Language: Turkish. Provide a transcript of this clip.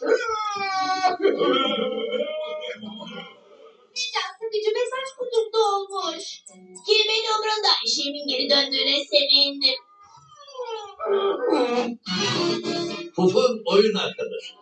Can sıkıcı mesaj kutumda olmuş. Kimin umrunda işimin geri döndüğüne sevindim. Puf'un oyun arkadaşı.